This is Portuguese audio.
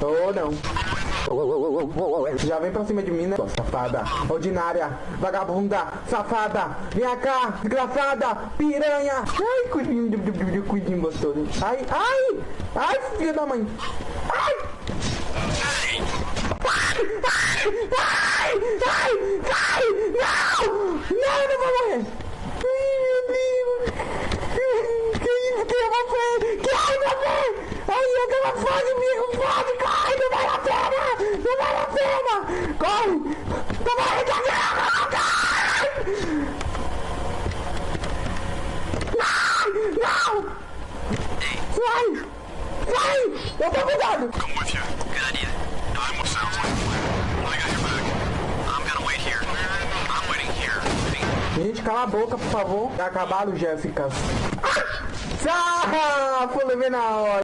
Ou não. Já vem pra cima de mim, né? Safada, ordinária, vagabunda, safada, vem cá, desgraçada, piranha. Ai, cuidinho, cuidinho gostoso. Ai, ai, ai, filha da mãe. Ai. Ai, ai, ai, ai, não, não, não vou morrer. Quero fase, amigo, fase, corre, não vale a pena, não vale a pena. Corre, não a pena. Não, não. Sai, sai, eu tô cuidado. I'm with you. Good idea. I got your back. I'm gonna wait here. I'm waiting here. Gente, cala a boca, por favor. Acabaram, Jéssica. Ah, pulei na hora.